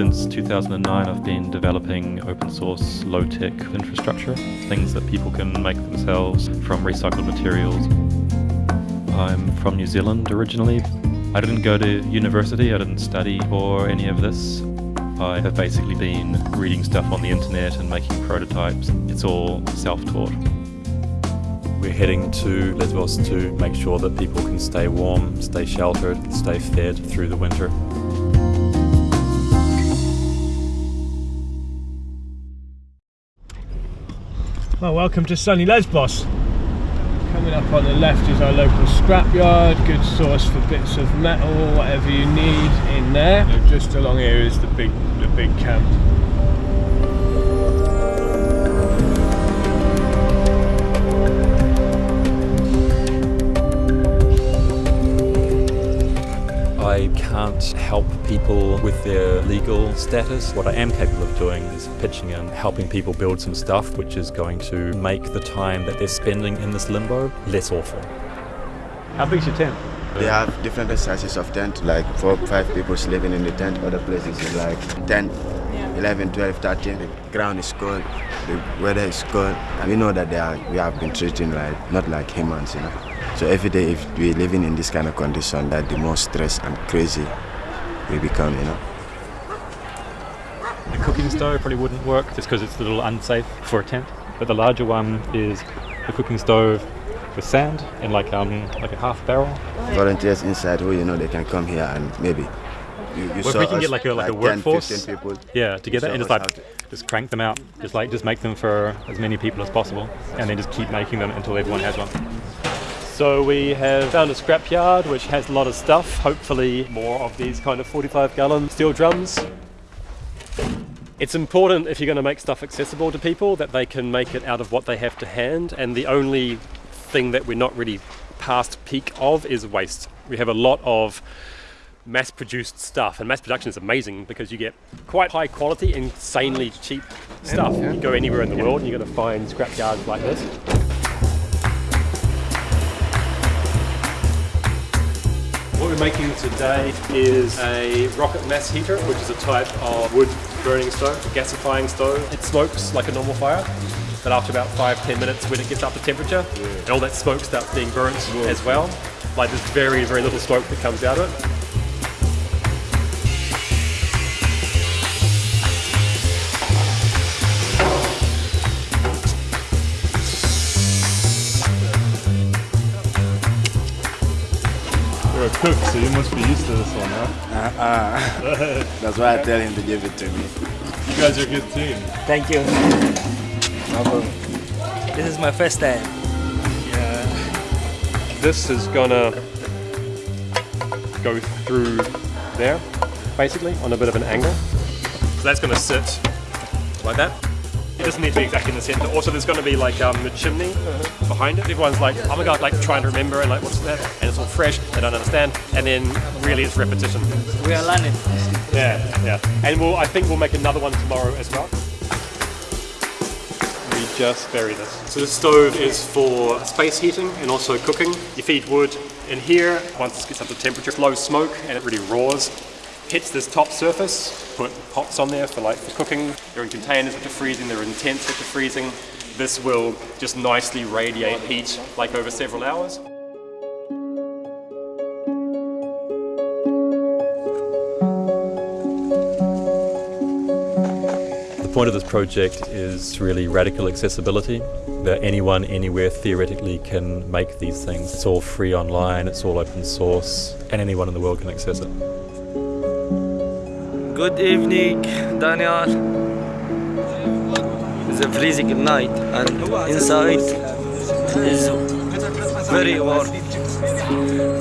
Since 2009 I've been developing open source low-tech infrastructure, things that people can make themselves from recycled materials. I'm from New Zealand originally. I didn't go to university, I didn't study or any of this. I have basically been reading stuff on the internet and making prototypes. It's all self-taught. We're heading to Lesbos to make sure that people can stay warm, stay sheltered, stay fed through the winter. Well, welcome to sunny Lesbos. Coming up on the left is our local scrapyard, good source for bits of metal, whatever you need in there. Just along here is the big, the big camp. Can't help people with their legal status. What I am capable of doing is pitching in, helping people build some stuff which is going to make the time that they're spending in this limbo less awful. How big's your tent? They have different sizes of tent, like four, five people sleeping in the tent. Other places is like 10, 11, 12, 13. The ground is cold, the weather is cold. And we know that they are, we have been treating like, not like humans, you know. So every day if we're living in this kind of condition, that the more stressed and crazy we become, you know. The cooking stove probably wouldn't work just because it's a little unsafe for a tent. But the larger one is the cooking stove with sand and like um like a half barrel. Volunteers inside who you know they can come here and maybe you, you Well, if we can get like a like, a workforce, 15 people. yeah, together and just like just crank them out, just like just make them for as many people as possible, and then just keep making them until everyone has one. So we have found a scrapyard which has a lot of stuff. Hopefully more of these kind of 45 gallon steel drums. It's important if you're going to make stuff accessible to people that they can make it out of what they have to hand and the only thing that we're not really past peak of is waste. We have a lot of mass produced stuff and mass production is amazing because you get quite high quality, insanely cheap stuff. You go anywhere in the world and you're going to find scrapyards like this. We're making today is a rocket mass heater, which is a type of wood burning stove, a gasifying stove. It smokes like a normal fire, but after about five, ten minutes when it gets up to temperature, and all that smoke starts being burnt as well, like there's very, very little smoke that comes out of it. You're a cook, so you must be used to this one, huh? Uh-uh. That's why I tell him to give it to me. You guys are a good team. Thank you. This is my first time. Yeah. This is gonna go through there, basically, on a bit of an angle. So that's gonna sit like that. It doesn't need to be exactly in the center. Also, there's gonna be like um, a chimney behind it. Everyone's like, oh my god, like trying to remember and like, what's that? And it's all fresh, they don't understand. And then really it's repetition. We are learning. Yeah, yeah. And we'll, I think we'll make another one tomorrow as well. We just bury this. So the stove is for space heating and also cooking. You feed wood in here. Once it gets up to temperature, it blows smoke and it really roars. Hits this top surface, put pots on there for like for cooking. They're in containers which are freezing, they're in tents which are freezing. This will just nicely radiate heat like over several hours. The point of this project is really radical accessibility, that anyone, anywhere theoretically can make these things. It's all free online, it's all open source, and anyone in the world can access it. Good evening, Daniel. It's a freezing night and inside is very warm.